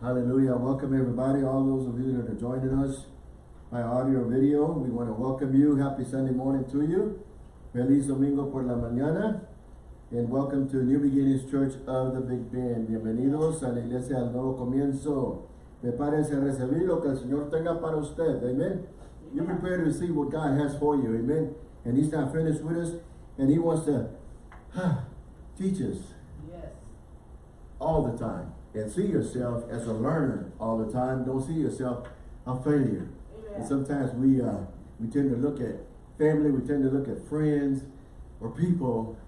Hallelujah. Welcome everybody, all those of you that are joining us by audio or video. We want to welcome you. Happy Sunday morning to you. Feliz Domingo por la mañana. And welcome to New Beginnings Church of the Big Bend. Bienvenidos a la iglesia del nuevo comienzo. Prepárense a recibir lo que el Señor tenga para usted. Amen. You prepare to receive what God has for you. Amen. And He's not finished with us. And He wants to teach us Yes. all the time. And see yourself as a learner all the time. Don't see yourself a failure. And sometimes we uh, we tend to look at family, we tend to look at friends or people,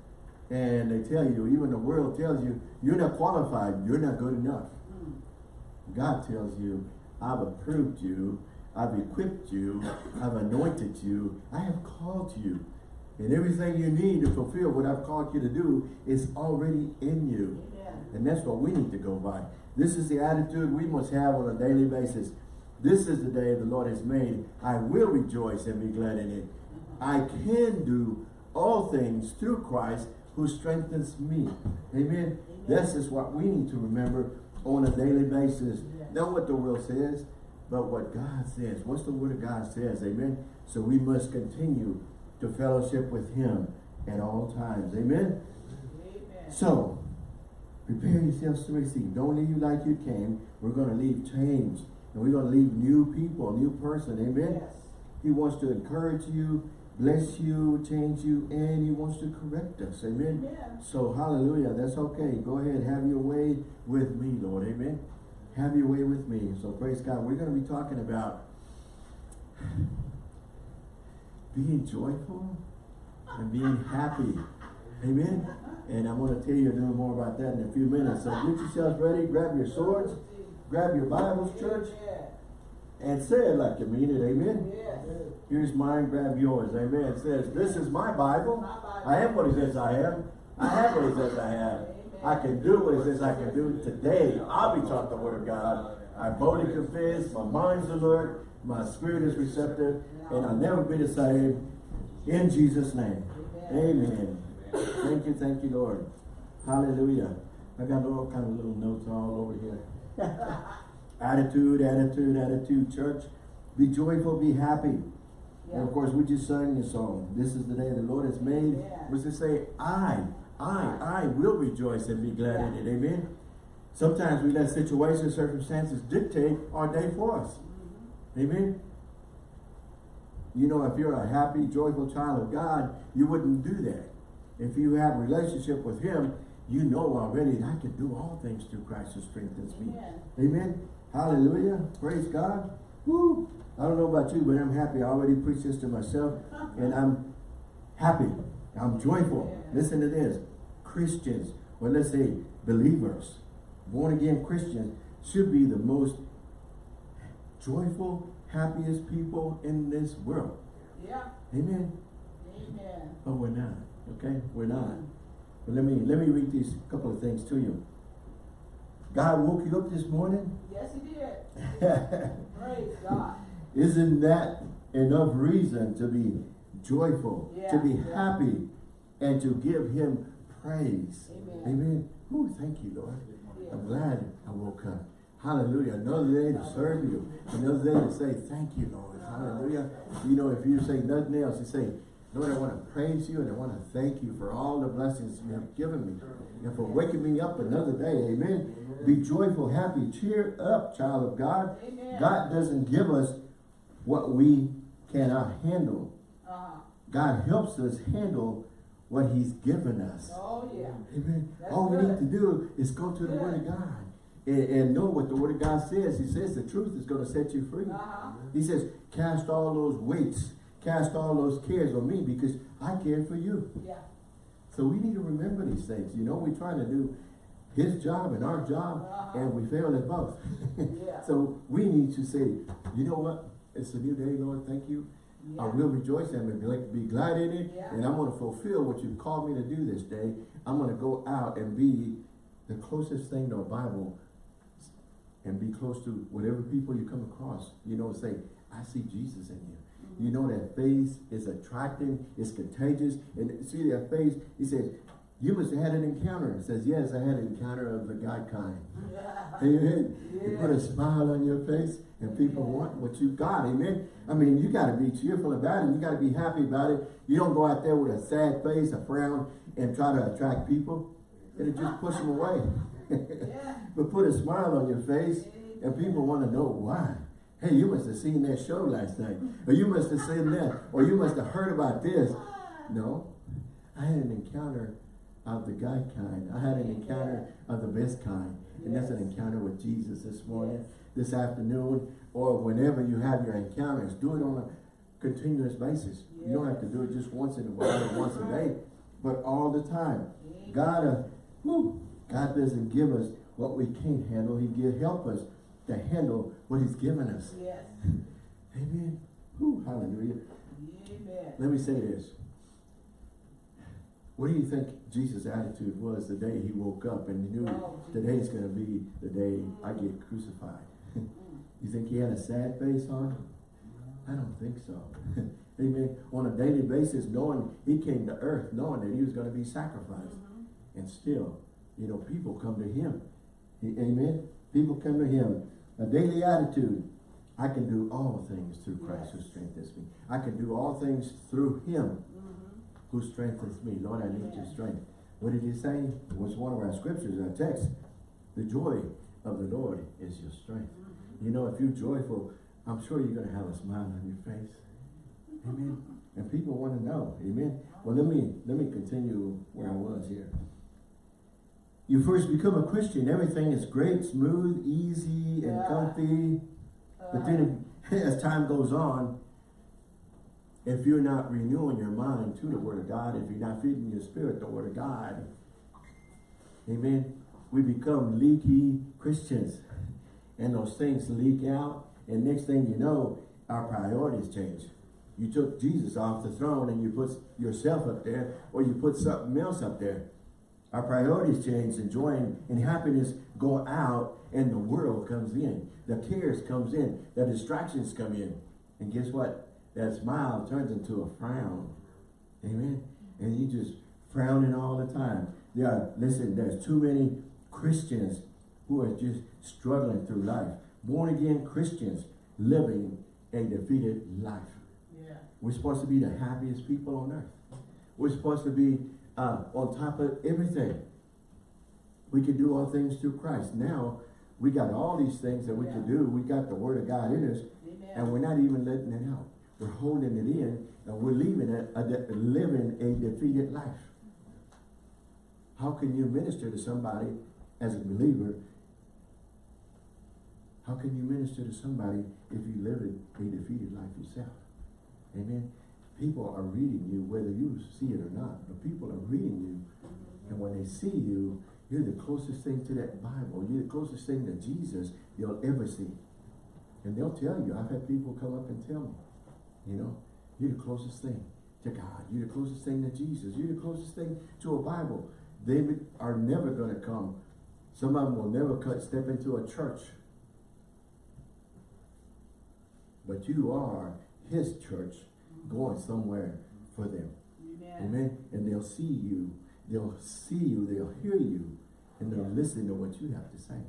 and they tell you, even the world tells you, you're not qualified, you're not good enough. Mm. God tells you, I've approved you, I've equipped you, I've anointed you, I have called you. And everything you need to fulfill what I've called you to do is already in you. Amen. And that's what we need to go by. This is the attitude we must have on a daily basis. This is the day the Lord has made. I will rejoice and be glad in it. I can do all things through Christ who strengthens me. Amen. This is what we need to remember on a daily basis. Yes. Not what the world says, but what God says. What's the word of God says. Amen. So we must continue to fellowship with him at all times. Amen. Amen. So, prepare yourselves to receive. Don't leave like you came. We're going to leave changed. And we're going to leave new people, new person. Amen. Yes. He wants to encourage you, bless you, change you, and he wants to correct us. Amen. Amen. So, hallelujah. That's okay. Go ahead. Have your way with me, Lord. Amen. Have your way with me. So, praise God. We're going to be talking about being joyful and being happy. Amen. And I'm going to tell you a little more about that in a few minutes. So, get yourselves ready. Grab your swords. Grab your Bibles, church. And say it like you mean it. Amen. Here's mine, grab yours. Amen. It says, this is my Bible. I am what he says I am. I have what he says I have. I can do what he says I can do today. I'll be taught the word of God. I boldly confess, my mind's alert, my spirit is receptive, and I'll never be the same. In Jesus' name. Amen. Thank you, thank you, Lord. Hallelujah. I got all kind of little notes all over here. attitude, attitude, attitude, church. Be joyful, be happy. And of course, we just sang this song. This is the day the Lord has made. Yeah. Was to say, I, I, I will rejoice and be glad in it. Amen. Sometimes we let situations, circumstances dictate our day for us. Mm-hmm. Amen. You know, if you're a happy, joyful child of God, you wouldn't do that. If you have a relationship with Him, you know already that I can do all things through Christ who strengthens me. Amen. Amen. Hallelujah. Praise God. Woo. I don't know about you, but I'm happy. I already preached this to myself, and I'm happy. I'm joyful. Listen to this. Christians, or let's say believers, born again Christians, should be the most joyful, happiest people in this world. Yeah. Amen. Amen. Oh, but we're not. Okay? We're not. But let me let me read these couple of things to you. God woke you up this morning. Yes, he did. Praise God. Isn't that enough reason to be joyful, to be yeah. happy, and to give him praise? Amen. Amen. Ooh, thank you, Lord. Yes. I'm glad I woke up. Hallelujah. Another day to serve you. Another day to say thank you, Lord. Hallelujah. You know, if you say nothing else, you say, Lord, I want to praise you and I want to thank you for all the blessings you have given me and for waking me up another day. Amen. Be joyful, happy, cheer up, child of God. Amen. God doesn't give us what we cannot handle. Uh-huh. God helps us handle what he's given us. Oh, yeah. Amen. That's All we need to do is go to the Good. Word of God and, and know what the Word of God says. He says the truth is going to set you free. Uh-huh. He says, cast all those weights, cast all those cares on me because I care for you. Yeah. So we need to remember these things. You know, we're trying to do his job and our job, Uh-huh. and we fail at both. Yeah. So we need to say, you know what? It's a new day, Lord. Thank you. Yeah. I will rejoice and be glad- be glad in it. Yeah. And I'm going to fulfill what you've called me to do this day. I'm going to go out and be the closest thing to a Bible and be close to whatever people you come across. You know, say, I see Jesus in you. You know that face is attracting, it's contagious. And see that face, he says, you must have had an encounter. It says, yes, I had an encounter of the God kind. Yeah. Amen. Yeah. to put a smile on your face and people want what you've got, amen? I mean, you gotta be cheerful about it, you gotta be happy about it. You don't go out there with a sad face, a frown, and try to attract people. It'll just push them away. Yeah. But put a smile on your face and people wanna know why. Hey, you must have seen that show last night, or you must have seen that, or you must have heard about this. No, I had an encounter of the God kind. I had an encounter of the best kind. And that's an encounter with Jesus this morning, this afternoon, or whenever you have your encounters. Do it on a continuous basis. You don't have to do it just once in a while or once a day, but all the time. God, uh, whew, God doesn't give us what we can't handle. He give help us to handle what He's given us. Yes. Amen. Whew, hallelujah. Amen. Let me say this. What do you think Jesus' attitude was the day he woke up and he knew Oh, today's going to be the day I get crucified? Mm. you think he had a sad face on? I don't think so. Amen. On a daily basis, knowing he came to earth, knowing that he was going to be sacrificed. Mm-hmm. And still, you know, people come to him. Amen. People come to him. A daily attitude. I can do all things through Christ who strengthens me. I can do all things through him Mhm. who strengthens me. Lord, I need your strength. What did he say? It was one of our scriptures, our text. The joy of the Lord is your strength. You know, if you're joyful, I'm sure you're going to have a smile on your face. Amen. And people want to know. Amen. Well, let me let me continue where I was here. You first become a Christian, everything is great, smooth, easy, and Yeah. comfy. But Uh, then as time goes on, if you're not renewing your mind to the Word of God, if you're not feeding your spirit the Word of God, amen, we become leaky Christians. And those things leak out, and next thing you know, our priorities change. You took Jesus off the throne and you put yourself up there, or you put something else up there. Our priorities change, and joy and happiness go out, and the world comes in. The cares comes in, the distractions come in. And guess what? That smile turns into a frown. Amen. And you just frowning all the time. There are, listen, there's too many Christians who are just struggling through life. Born again Christians living a defeated life. Yeah. We're supposed to be the happiest people on earth. We're supposed to be uh, on top of everything. We can do all things through Christ. Now, we got all these things that we can do. We got the Word of God in us, Amen. and we're not even letting it out. We're holding it in, and we're leaving it, a de- living a defeated life. How can you minister to somebody as a believer? How can you minister to somebody if you live a defeated life yourself? Amen. People are reading you whether you see it or not, but people are reading you. And when they see you, you're the closest thing to that Bible. You're the closest thing to Jesus they'll ever see. And they'll tell you, I've had people come up and tell me, you know, you're the closest thing to God. You're the closest thing to Jesus. You're the closest thing to a Bible. They are never going to come. Some of them will never cut, step into a church. But you are his church going somewhere for them. Amen. Amen. And they'll see you. They'll see you. They'll hear you. And they'll listen to what you have to say.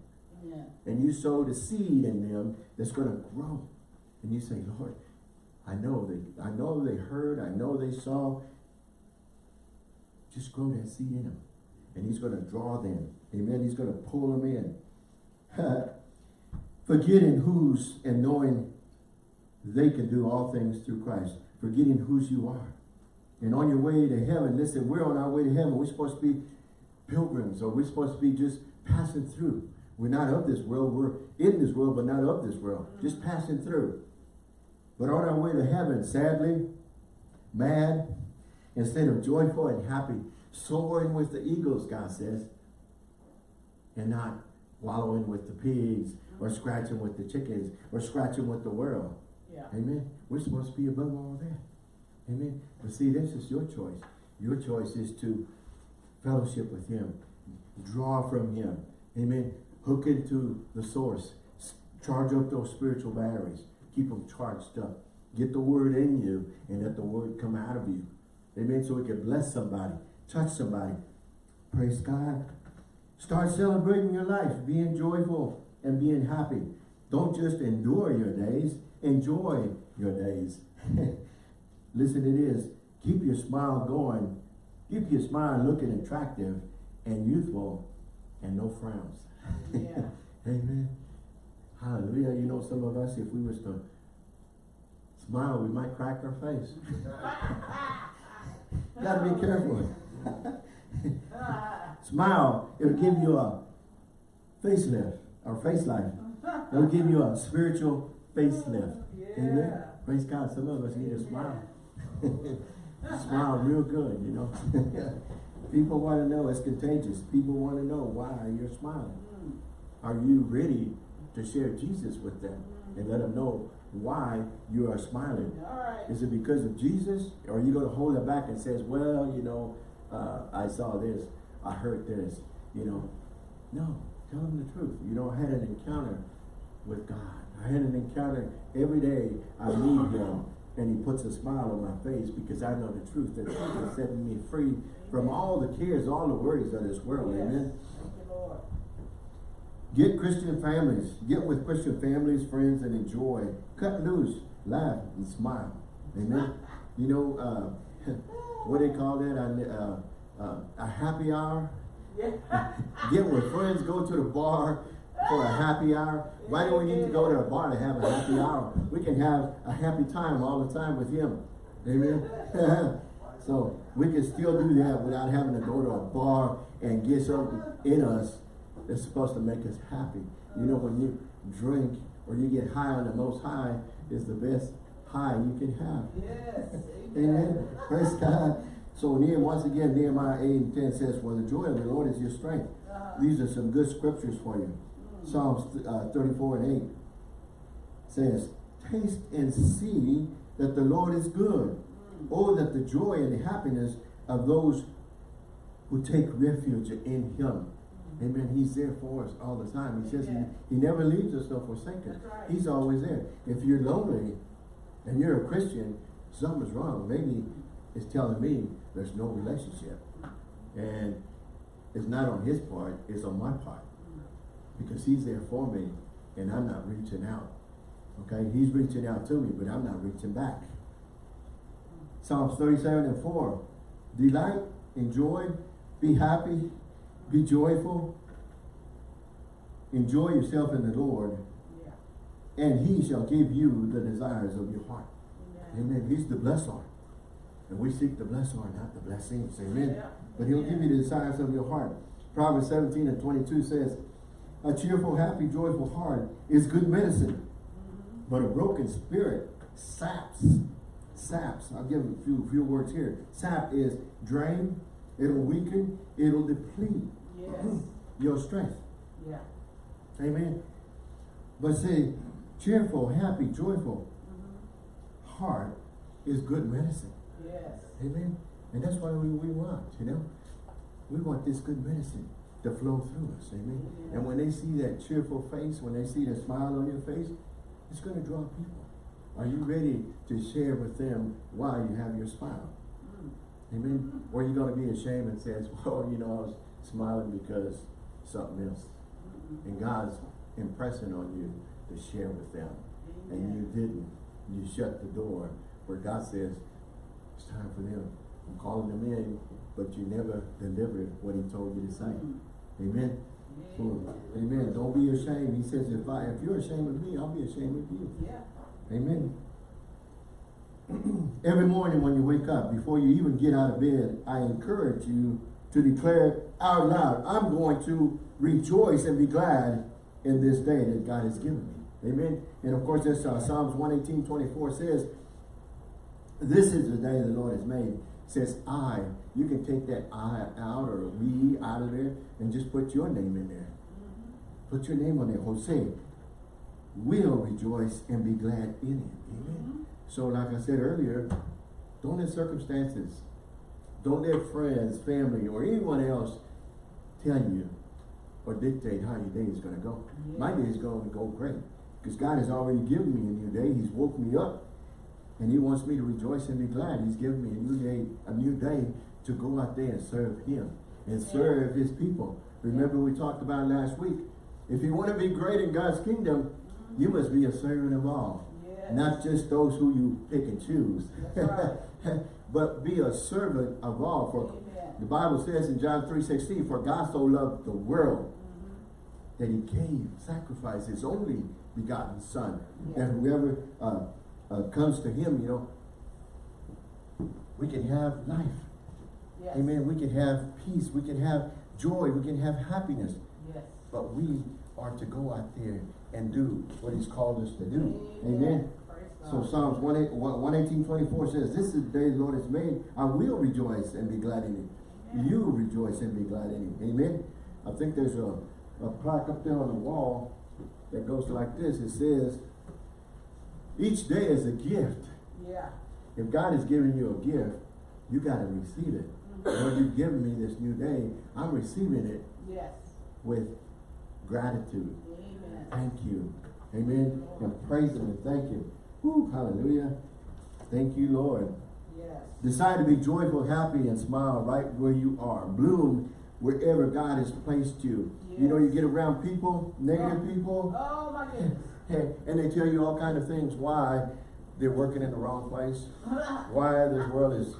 Amen. And you sow the seed in them that's going to grow. And you say, Lord, I know they, I know they heard. I know they saw. Just grow that seed in them. And he's going to draw them. Amen. He's going to pull them in. Forgetting whose and knowing they can do all things through Christ. Forgetting whose you are. And on your way to heaven, listen, we're on our way to heaven. We're supposed to be pilgrims or we're supposed to be just passing through. We're not of this world. We're in this world, but not of this world. Just passing through. But on our way to heaven, sadly, mad, instead of joyful and happy, soaring with the eagles, God says, and not wallowing with the pigs or scratching with the chickens or scratching with the world. Yeah. Amen. We're supposed to be above all that. Amen. But see, this is your choice. Your choice is to fellowship with him. Draw from him. Amen. Hook into the source. Charge up those spiritual batteries. Keep them charged up. Get the word in you and let the word come out of you. Amen. So it can bless somebody. Touch somebody. Praise God. Start celebrating your life. Being joyful. and being happy. Don't just endure your days, enjoy your days. Listen to this. Keep your smile going. Keep your smile looking attractive and youthful and no frowns. Yeah. Amen. Hallelujah. You know, some of us, if we was to smile, we might crack our face. Gotta be careful. Smile, it'll give you a facelift or face life. It'll give you a spiritual facelift. Amen. Praise God. Some of us need to smile. smile real good, you know. People want to know, it's contagious. People want to know why you're smiling. Mm. Are you ready to share Jesus with them and let them know why you are smiling? All right. Is it because of Jesus? Or are you going to hold it back and says, well, you know, uh, I saw this, I heard this, you know? No, tell them the truth. You know, I had an encounter with God. I had an encounter every day I meet him and he puts a smile on my face because I know the truth. that he is setting me free from all the cares, all the worries of this world. Yes. Amen. Thank you, Lord. Get Christian families. Get with Christian families, friends, and enjoy. Cut loose, laugh, and smile. Amen. You know, uh, what they call that? Uh, uh, a happy hour. Yeah. Get with friends, go to the bar for a happy hour. Why do we need to go to a bar to have a happy hour? We can have a happy time all the time with Him. Amen. so we can still do that without having to go to a bar and get something in us that's supposed to make us happy. You know, when you drink or you get high on the most high is the best high you can have. Yes. Amen. Praise God. So Nehemiah, once again, Nehemiah 8 and 10 says, For the joy of the Lord is your strength. Uh-huh. These are some good scriptures for you. Psalms uh, 34 and 8 says, Taste and see that the Lord is good. Mm. Oh, that the joy and the happiness of those who take refuge in Him. Mm. Amen. He's there for us all the time. He says Yeah. he, he never leaves us nor forsakes us. Right. He's always there. If you're lonely and you're a Christian, something's wrong. Maybe it's telling me there's no relationship. Mm. And it's not on his part, it's on my part. Because he's there for me and I'm not reaching out. Okay, he's reaching out to me, but I'm not reaching back. Psalms 37 and 4. Delight, enjoy, be happy, be joyful. Enjoy yourself in the Lord, Yeah. and he shall give you the desires of your heart. Amen. Amen. He's the blesser. And we seek the blesser, not the blessings. Amen. Yeah. But he'll give you the desires of your heart. Proverbs 17 and 22 says, A cheerful, happy, joyful heart is good medicine. But a broken spirit saps. Saps. I'll give a few, few words here. Sap is drain, it'll weaken, it'll deplete Yes. your strength. Yeah. Amen. But say, cheerful, happy, joyful mm-hmm. heart is good medicine. Yes. Amen. And that's why we, we want, you know. We want this good medicine to flow through us. Amen. And when they see that cheerful face, when they see the smile on your face, it's going to draw people. Are you ready to share with them why you have your smile? Mm. Amen. Or are you going to be ashamed and says, well, you know, I was smiling because something else. And God's impressing on you to share with them. And you didn't. You shut the door where God says, it's time for them. I'm calling them in, but you never delivered what he told you to say. Mm. Amen. So, amen. Don't be ashamed. He says, if I if you're ashamed of me, I'll be ashamed of you. Yeah. Amen. Every morning when you wake up, before you even get out of bed, I encourage you to declare out loud, I'm going to rejoice and be glad in this day that God has given me. Amen. And of course, this uh, Psalms 118, 24 says, this is the day the Lord has made. Says I. You can take that I out or we out of there and just put your name in there. Put your name on there. Jose will rejoice and be glad in it. Amen. Mm-hmm. So like I said earlier, don't let circumstances, don't let friends, family, or anyone else tell you or dictate how your day is going to go. Yeah. My day is going to go great because God has already given me a new day. He's woke me up and he wants me to rejoice and be glad. He's given me a new day, a new day to go out there and serve him and serve his people. Remember we talked about last week, If you want to be great in God's kingdom, you must be a servant of all. Yes. Not just those who you pick and choose. That's but be a servant of all. For Amen. the Bible says in John 3.16, For God so loved the world that he gave, sacrificed his only begotten son. And whoever uh, uh, comes to him, you know, we can have life. Yes. Amen. We can have peace. We can have joy. We can have happiness. Yes. But we are to go out there and do what he's called us to do. Amen. So. Psalms 1, 118, 24 says, This is the day the Lord has made. I will rejoice and be glad in it. Amen. You rejoice and be glad in it. Amen. I think there's a, a plaque up there on the wall that goes like this. It says, each day is a gift. Yeah. If God has given you a gift, you got to receive it. Mm-hmm. Lord, you've given me this new day. I'm receiving it Yes. with gratitude. Amen. Thank you. Amen. And praise Him and thank Him. Woo, hallelujah. Thank you, Lord. Yes. Decide to be joyful, happy, and smile right where you are. Bloom wherever God has placed you. You know, you get around people, negative oh. people, Oh my goodness. and they tell you all kind of things why they're working in the wrong place, why this world is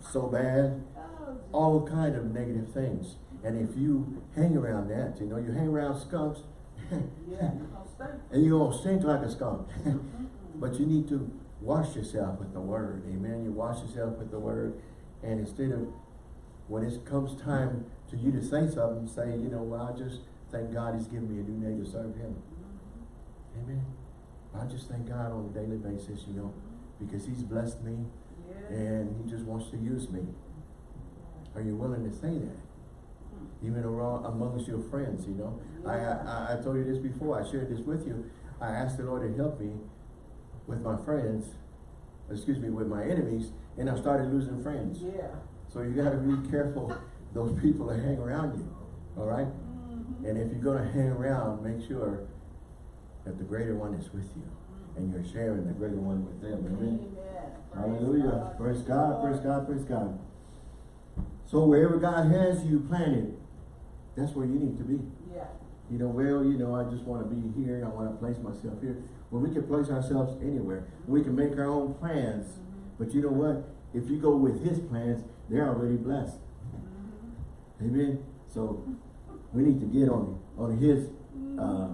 so bad, Oh, all kind of negative things. And if you hang around that, you know, you hang around skunks, yeah. You gonna stay. and you're gonna stink like a skunk. but you need to wash yourself with the word. Amen. You wash yourself with the word. And instead of when it comes time to you to say something, say, you know, well, I just thank God he's given me a new name to serve him. Amen. I just thank God on a daily basis, you know, because he's blessed me Yeah. and he just wants to use me. Are you willing to say that? Even around amongst your friends, you know. I, I I told you this before. I shared this with you. I asked the Lord to help me with my friends, excuse me, with my enemies, and I started losing friends. Yeah. So you got to be careful those people that hang around you. All right? Mhm. And if you're going to hang around, make sure that the greater one is with you, and you're sharing the greater one with them. Amen. Hallelujah. Praise God, praise God, praise God. So wherever God has you planted, that's where you need to be. Yeah. You know, well, you know, I just want to be here. I want to place myself here. Well, we can place ourselves anywhere. We can make our own plans. But you know what? If you go with his plans, they're already blessed. Amen. So we need to get on on his uh,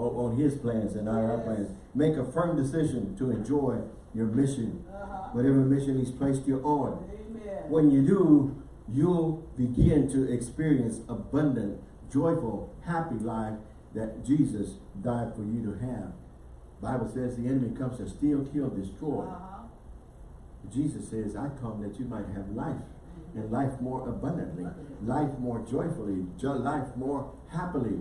on, his plans and not our plans. Make a firm decision to enjoy your mission Uh-huh. whatever mission he's placed you on. Amen. When you do, you'll begin to experience abundant, joyful, happy life that Jesus died for you to have. Bible says the enemy comes to steal, kill, destroy. Uh-huh. Jesus says, I come that you might have life and life more abundantly, life more joyfully, jo- life more happily.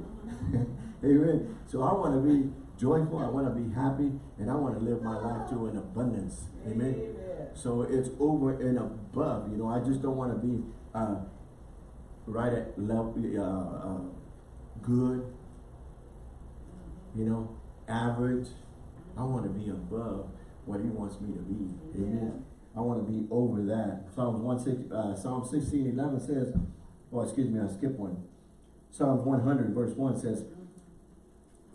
Amen. So I want to be joyful, I want to be happy, and I want to live my life to an abundance. Amen. Amen. So it's over and above. You know, I just don't want to be uh, right at level, uh, uh, good. You know, average. I want to be above what He wants me to be. Amen. I want to be over that. Psalms one six, uh, Psalm sixteen eleven says, oh excuse me, I skipped one. Psalms one hundred verse one says,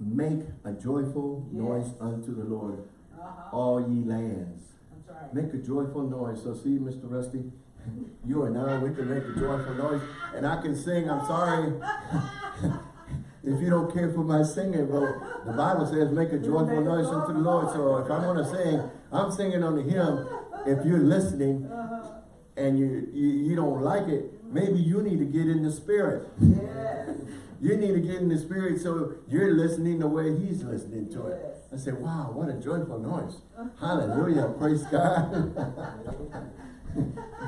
"Make a joyful Yes. noise unto the Lord, Uh-huh. all ye lands." Right. Make a joyful noise. So see, Mr. Rusty, you and I, we can make a joyful noise. And I can sing, I'm sorry. if you don't care for my singing, but the Bible says make a joyful noise unto the Lord. So if I'm going to sing, I'm singing on the hymn. If you're listening Uh-huh. and you, you, you don't like it, maybe you need to get in the spirit. Yes. You need to get in the spirit so you're listening the way he's listening to it. I said, wow, what a joyful noise. Hallelujah. Praise God.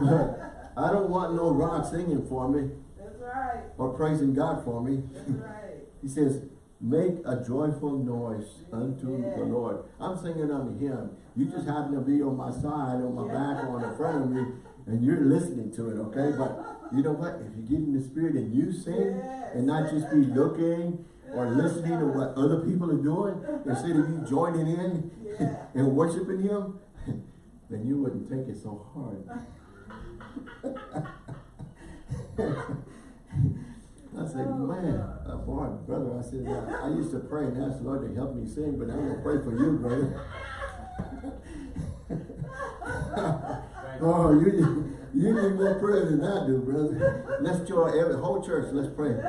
but I don't want no rock singing for me That's right. or praising God for me. That's right. he says, make a joyful noise unto Yeah. the Lord. I'm singing unto him. You just happen to be on my side, on my back, or on the front of me, and you're listening to it, okay? But you know what? If you get in the spirit and you sing, Yes. and not just be looking or listening to what other people are doing, instead of you joining in Yeah. and worshiping him, then you wouldn't take it so hard. I said, man, uh, boy, brother, I said, I, I used to pray and ask the Lord to help me sing, but I'm gonna pray for you, brother. oh, you, you need more prayer than I do, brother. Let's join every whole church. Let's pray.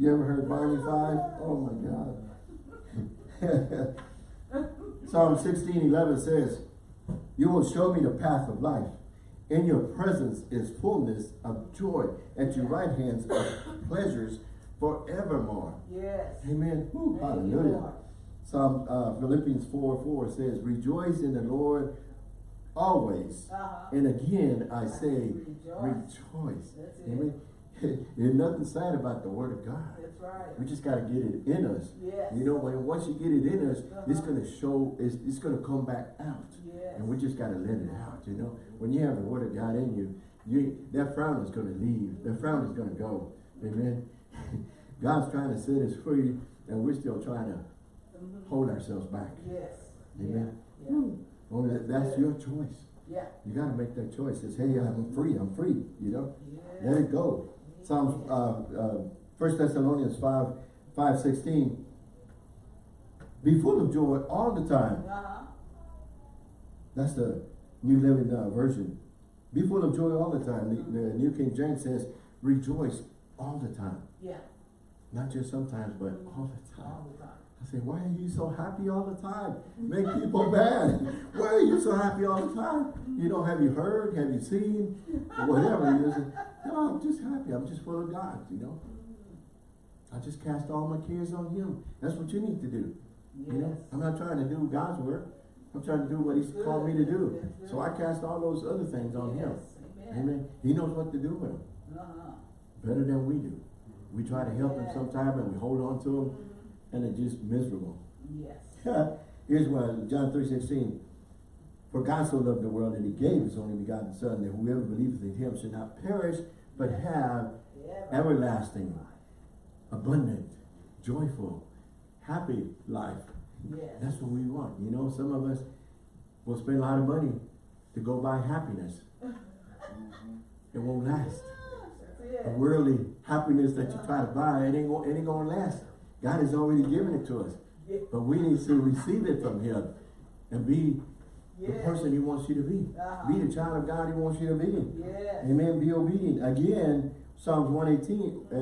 You ever heard Barney Fife? Oh my God. Psalm sixteen eleven says, You will show me the path of life. In your presence is fullness of joy. At your right hands are pleasures forevermore. Yes. Amen. Woo, hallelujah. Psalm uh, Philippians 4 4 says, Rejoice in the Lord always. Uh-huh. And again I say, Rejoice. rejoice. Amen. There's nothing sad about the word of God. That's right. We just got to get it in us. Yes. You know, when once you get it in us, it's Uh-huh. going to show, it's, it's going to come back out. Yes. And we just got to let it out, you know. When you have the word of God in you, you that frown is going to leave. That frown is going to go. Amen. God's trying to set us free, and we're still trying to Mhm. hold ourselves back. Yes. Amen. Yeah. Yeah. Only that, that's your choice. Yeah. You got to make that choice. It's, hey, I'm free. I'm free. You know. Yes. Let it go. Psalms, uh, uh, First Thessalonians 5, 5, 16. Be full of joy all the time. Uh-huh. That's the New Living uh, Version. Be full of joy all the time. The, the New King James says, rejoice all the time. Yeah. Not just sometimes, but all the time. All the time. Say, why are you so happy all the time? Make people mad. Why are you so happy all the time? You know, have you heard? Have you seen? Whatever. You just, no, I'm just happy. I'm just full of God, you know. I just cast all my cares on Him. That's what you need to do. Yes. You know, I'm not trying to do God's work. I'm trying to do what He's called me to do. So I cast all those other things on Him. Amen. Amen. He knows what to do with them Uh-huh. better than we do. We try to help Him sometime and we hold on to Him and it's just miserable. Yes. Here's one, John three sixteen. For God so loved the world that he gave his only begotten son, that whoever believeth in him should not perish, but have Yeah. everlasting, abundant, joyful, happy life. Yes. That's what we want. You know, some of us will spend a lot of money to go buy happiness. It won't last. That's The worldly happiness that you try to buy, it ain't, it ain't gonna last. God has already given it to us. Yeah. But we need to receive it from him and be the person he wants you to be. Uh-huh. Be the child of God he wants you to be. Yes. Amen. Be obedient. Again, Psalms 118, uh,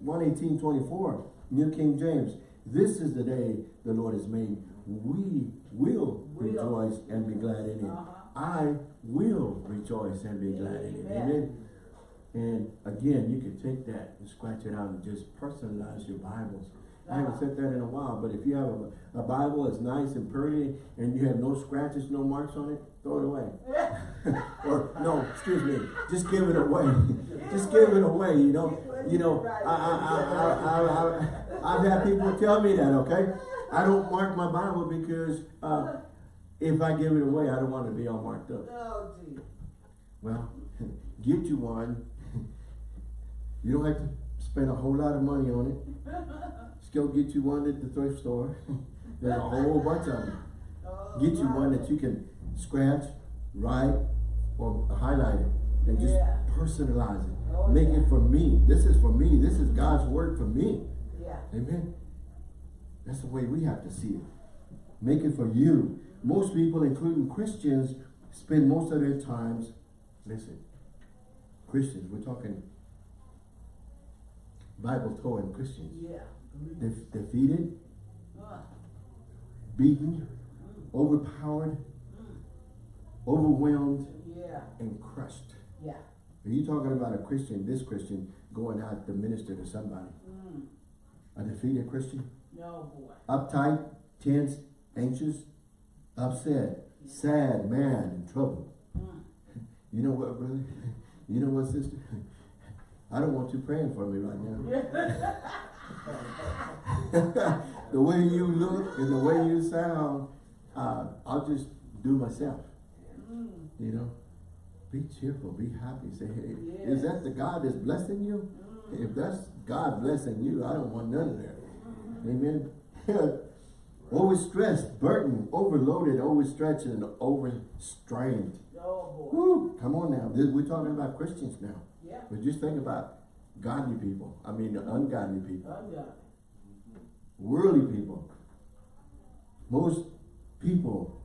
118, 24, New King James. This is the day the Lord has made. We will Will. rejoice and be glad in it. Uh-huh. I will rejoice and be glad in it. Amen. And again, you can take that and scratch it out and just personalize your Bibles. I haven't said that in a while, but if you have a, a Bible that's nice and pretty and you have no scratches, no marks on it, throw it away. or no, excuse me, just give it away. just give it away. You know, you know. I, I, I, I, I, I've had people tell me that. Okay, I don't mark my Bible because uh, if I give it away, I don't want to be all marked up. Oh. Well, get you one. You don't have to spend a whole lot of money on it. Just go get you one at the thrift store. There's a whole bunch of them. Get you one that you can scratch, write, or highlight it, and just Yeah. personalize it. Oh, Make yeah. it for me. This is for me. This is God's word for me. Yeah. Amen. That's the way we have to see it. Make it for you. Most people, including Christians, spend most of their times, listen, Christians, we're talking Bible towing Christians, Yeah. Def- defeated, Uh, beaten, overpowered, overwhelmed, yeah. and crushed. Yeah. Are you talking about a Christian, this Christian, going out to minister to somebody? Mm. A defeated Christian? No, boy. uptight, tense, anxious, upset, sad, mad, in trouble. Mm. You know what, brother? You know what, sister? I don't want you praying for me right now. the way you look and the way you sound, uh, I'll just do myself. Mm. You know? Be cheerful, be happy. Say, hey, Yes. is that the God that's blessing you? Mm. If that's God blessing you, I don't want none of that. Amen. Overstressed, burdened, overloaded, overstretched, and overstrained. Oh. Woo! Come on now. We're talking about Christians now. Yeah. But just think about godly people, I mean the ungodly people, Ungodly. worldly people. Most people,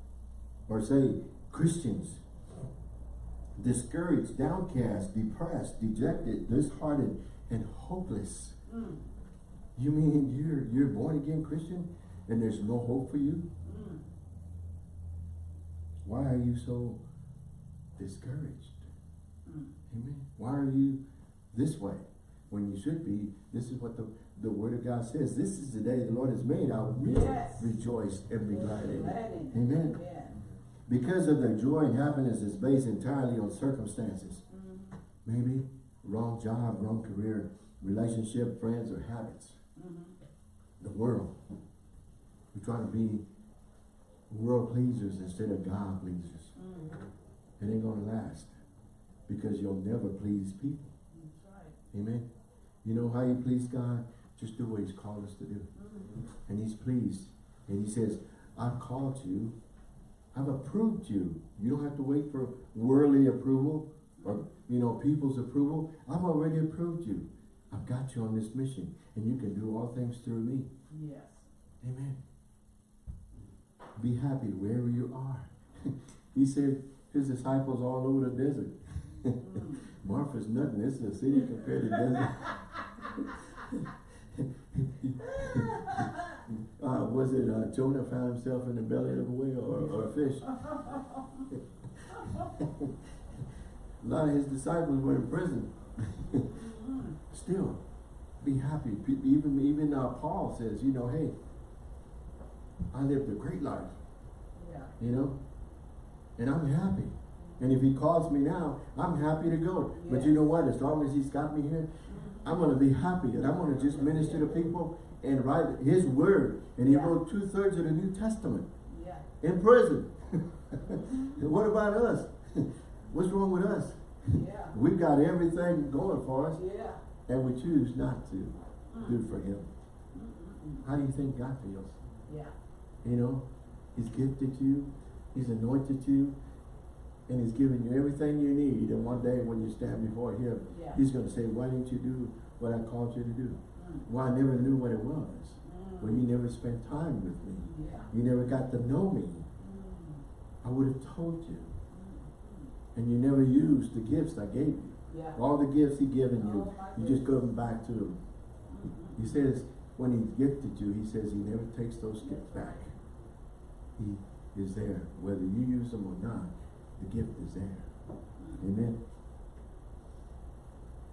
or say Christians, discouraged, downcast, depressed, dejected, disheartened, and hopeless. Mm. You mean you're you're born again Christian and there's no hope for you? Mm. Why are you so discouraged? Mm. Amen. Why are you this way when you should be? This is what the, the word of God says. This is the day the Lord has made. I will Yes. rejoice and be glad in it. Glad in it. Amen. Because of their joy and happiness is based entirely on circumstances. Mm. Maybe wrong job, wrong career, relationship, friends, or habits. Mhm. The world. We're trying to be world pleasers instead of God pleasers. Mm. It ain't gonna last. Because you'll never please people. That's right. Amen. You know how you please God? Just do what He's called us to do. Mm. And He's pleased. And He says, I've called you. I've approved you. You don't have to wait for worldly approval or, you know, people's approval. I've already approved you. I've got you on this mission. And you can do all things through me. Yes. Amen. Be happy wherever you are. he said his disciples all over the desert. Mm. Marfa's nothing. This is a city compared to desert. uh, was it uh, Jonah found himself in the belly of a whale or, or a fish? a lot of his disciples were in prison. Mm. Still, be happy. Even even uh, Paul says, you know, hey, I lived a great life, Yeah. you know, and I'm happy. And if he calls me now, I'm happy to go. But you know what? As long as he's got me here, I'm going to be happy. And I'm going to just minister to people and write his word. And he Yeah. wrote two thirds of the New Testament Yeah. in prison. Mm-hmm. and what about us? What's wrong with us? Yeah. We've got everything going for us, Yeah. and we choose not to do mm-hmm. for him. Mm-hmm. How do you think God feels? Yeah. You know, He's gifted you, He's anointed you, and He's giving you everything you need. And one day when you stand before Him, Yeah. He's going to say, why didn't you do what I called you to do? Mm. Why I never knew what it was? Mm. Well, you never spent time with me. Yeah. You never got to know me. Mm. I would have told you. Mm. And you never used the gifts I gave you. Yeah. All the gifts He given you, Oh, you just them back to Him. Mm-mm. He says, when He gifted you, He says He never takes those gifts back. He is there. Whether you use them or not, the gift is there. Amen.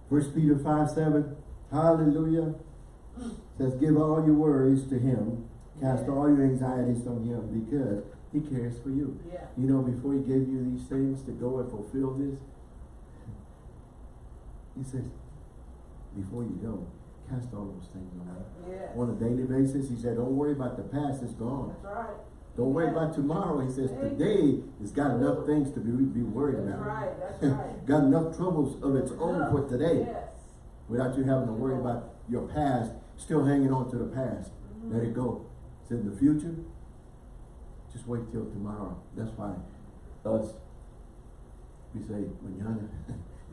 First Peter 5 7, hallelujah, says, Give all your worries to him, cast Yeah. all your anxieties on him, because he cares for you. Yeah. You know, before he gave you these things to go and fulfill this, he says, before you go, cast all those things on him. Yeah. On a daily basis, he said, Don't worry about the past, it's gone. That's right. Don't worry about tomorrow. He says today has got enough things to be, be worried That's about. right. That's right. got enough troubles of its own for today Yes. without you having to worry about your past, still hanging on to the past. Let it go. Said the future, just wait till tomorrow. That's why us, we say, mañana,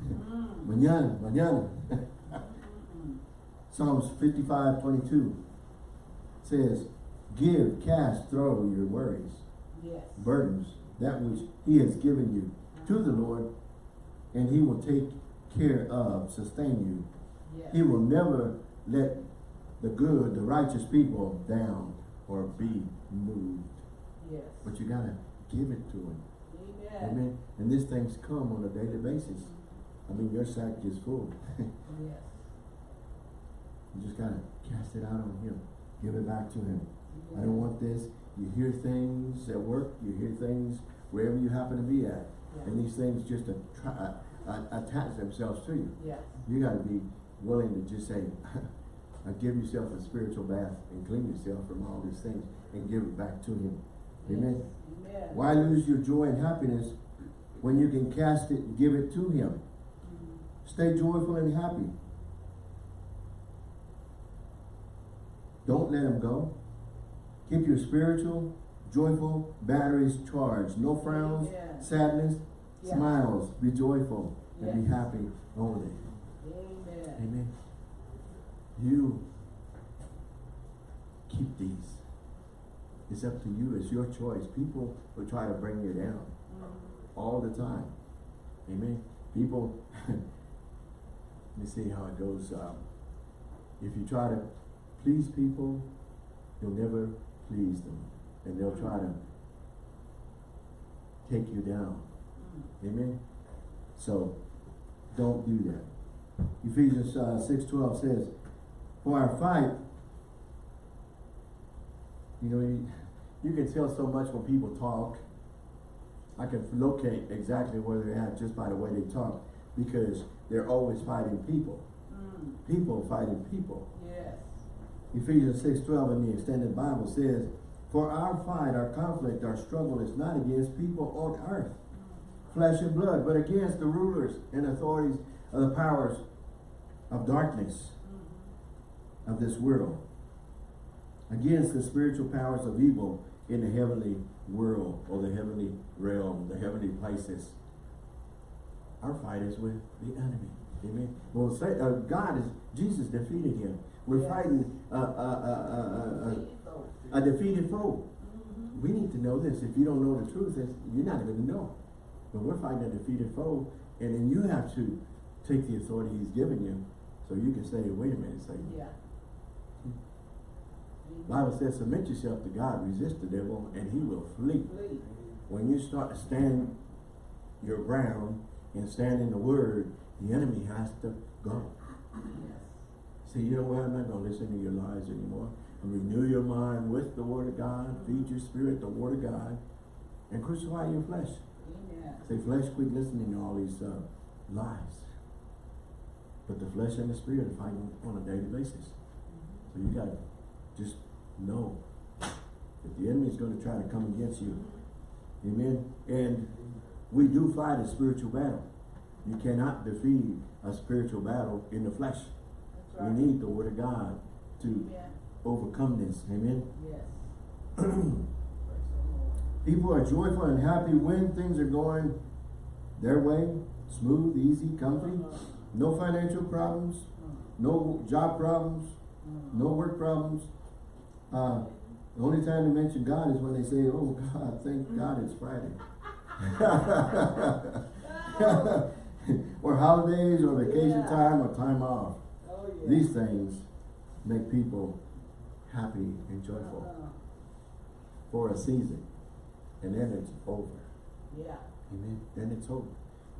Mm. mañana. Mm-mm. Psalms 55, 22 says, give, cast, throw your worries. Yes. burdens, that which he has given you to the Lord, and he will take care of, sustain you. Yes. He will never let the good, the righteous people down or be moved. Yes. But you gotta give it to him. Amen. Amen. And these things come on a daily basis. I mean, your sack is full. Yes. you just gotta cast it out on him. Give it back to him. I don't want this. You hear things at work, you hear things wherever you happen to be at. Yeah. And these things just attra- uh, attach themselves to you. Yes. You gotta be willing to just say, give yourself a spiritual bath and clean yourself from all these things and give it back to him. Amen. Yes. Why lose your joy and happiness when you can cast it and give it to him? Mm. Stay joyful and happy. Don't let him go. Keep your spiritual, joyful batteries charged. No frowns, Amen. sadness, Yeah. smiles. Be joyful and be happy only. Amen. You keep these. It's up to you. It's your choice. People will try to bring you down Mhm. all the time. Amen. People, let me see how it goes. Um, if you try to please people, you'll never please them. And they'll try to take you down. Mm. Amen. So don't do that. Ephesians uh, six twelve says, "For our fight, you know, you, you can tell so much when people talk. I can locate exactly where they're at just by the way they talk, because they're always fighting people. Mm. People fighting people. Yes. Ephesians six twelve in the extended Bible says, "For our fight, our conflict, our struggle is not against people on earth." flesh and blood, but against the rulers and authorities of the powers of darkness of this world, against the spiritual powers of evil in the heavenly world or the heavenly realm, the heavenly places. Our fight is with the enemy. Amen. Well, say, uh, God is Jesus defeated him. We're Yes. fighting a, a, a, a, Faithful. a, a defeated foe. Mhm. We need to know this. If you don't know the truth, you're not going to know. But we're fighting a defeated foe, and then you have to take the authority he's given you, so you can say, wait a minute, say, Yeah. Bible says, submit yourself to God, resist the devil, and he will flee. Flee. When you start to stand your ground and stand in the word, the enemy has to go. Yes. Say, you know what, I'm not going to listen to your lies anymore. And renew your mind with the word of God, feed your spirit the word of God, and crucify your flesh. Amen. Say, flesh, quit listening to all these uh, lies. But the flesh and the spirit are fighting on a daily basis. So you gotta just know that the enemy is gonna try to come against you. Amen? And we do fight a spiritual battle. You cannot defeat a spiritual battle in the flesh. That's We need the word of God to overcome this. Amen? Yes. Praise the Lord. People are joyful and happy when things are going their way, smooth, easy, comfy. No financial problems, Mm. no job problems, Mm. no work problems. Uh, the only time they mention God is when they say, oh God, thank God it's Friday. or holidays or vacation Yeah. time or time off. Oh, yeah. These things make people happy and joyful Uh-huh. for a season. And then it's over. Yeah. Amen. Then it's over.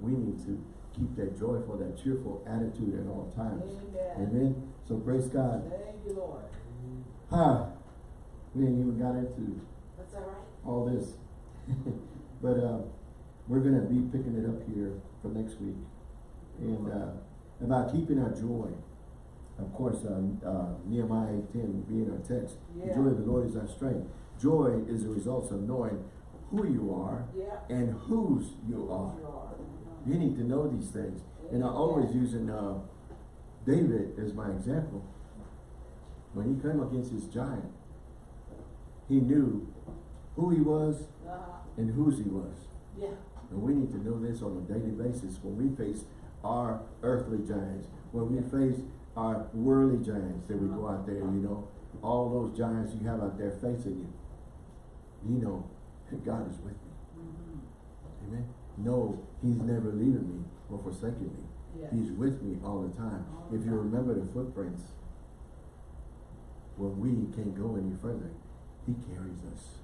We need to keep that joyful, that cheerful attitude at all times. Amen. Amen. So praise God. Thank you, Lord. Ah, we ain't even got into That's all right. all this. but uh, we're going to be picking it up here for next week. And uh, about keeping our joy. Of course, uh, uh, Nehemiah 8.10 being our text. The joy of the Lord is our strength. Joy is the result of knowing who you are Yeah. and whose you are. You are. Uh-huh. You need to know these things. And I always using uh, David as my example. When he came against his giant, he knew who he was Uh-huh. and whose he was. Yeah. And we need to know this on a daily basis when we face our earthly giants, when we face our worldly giants that we go out there, you know, all those giants you have out there facing you. You know, God is with me. Mhm. Amen. No, he's never leaving me or forsaking me. Yeah. He's with me all the time. All If you remember the footprints, when we can't go any further, he carries us.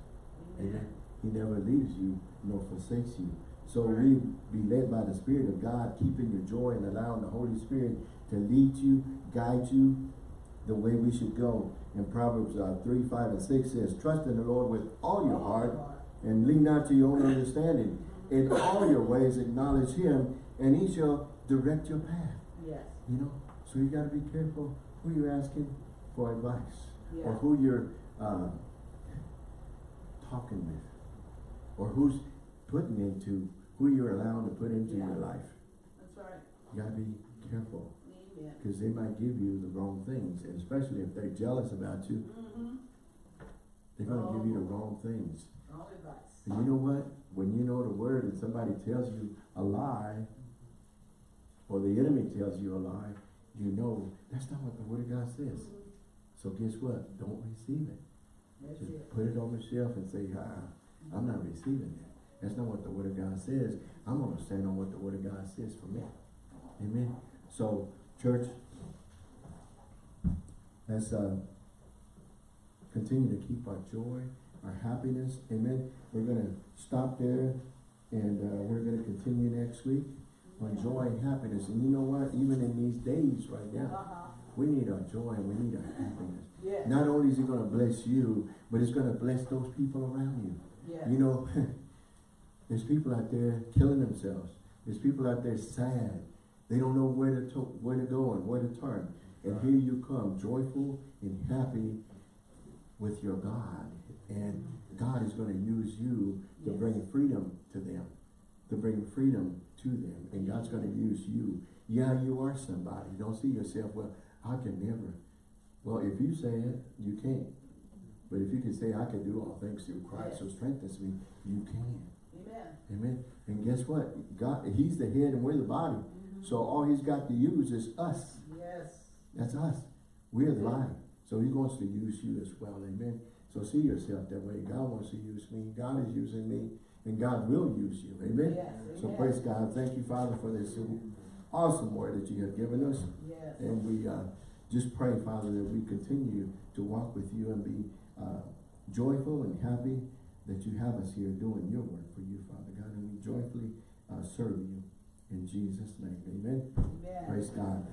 Amen. He never leaves you nor forsakes you. So we be led by the Spirit of God, keeping your joy and allowing the Holy Spirit to lead you, guide you the way we should go. And Proverbs uh, 3, 5, and 6 says, Trust in the Lord with all your heart and lean not to your own understanding. In all your ways acknowledge him, and he shall direct your path. Yes. You know, so you got to be careful who you're asking for advice, or who you're uh, talking with, or who's putting into who you're allowing to put into your life. That's right. You got to be careful because they might give you the wrong things, and especially if they're jealous about you, Mm-hmm. they're going to give you the wrong things. All advice. And you know what? When you know the word and somebody tells you a lie, or the enemy tells you a lie, you know, that's not what the word of God says. So guess what? Don't receive it. That's Just it. put it on the shelf and say, ah, I'm not receiving that. That's not what the word of God says. I'm gonna stand on what the word of God says for me. Amen. So, church, let's uh, continue to keep our joy, our happiness. Amen. We're gonna stop there and uh, we're gonna continue next week on joy and happiness. And you know what? Even in these days right now, Uh-huh. we need our joy and we need our happiness. Yes. Not only is it gonna bless you, but it's gonna bless those people around you. Yes. You know, there's people out there killing themselves. There's people out there sad. They don't know where to, to where to go and where to turn. And here you come, joyful and happy with your God. And God is going to use you to Yes. bring freedom to them, to bring freedom to them. And God's going to use you. Yeah, you are somebody. Don't see yourself, well, I can never. Well, if you say it, you can't. But if you can say, I can do all things through Christ who Yes. strengthens me, you can. Amen. And guess what? God, He's the head and we're the body. Mhm. So all He's got to use is us. Yes. That's us. We're the body. So He wants to use you as well. Amen. So see yourself that way. God wants to use me. God is using me. And God will use you. Amen. Yes. So praise God. Thank you, Father, for this awesome word that you have given us. Yes. And we uh, just pray, Father, that we continue to walk with you and be uh, joyful and happy that you have us here doing your work for you, Father God. And we joyfully uh, serve you in Jesus' name. Amen. Amen. Praise God.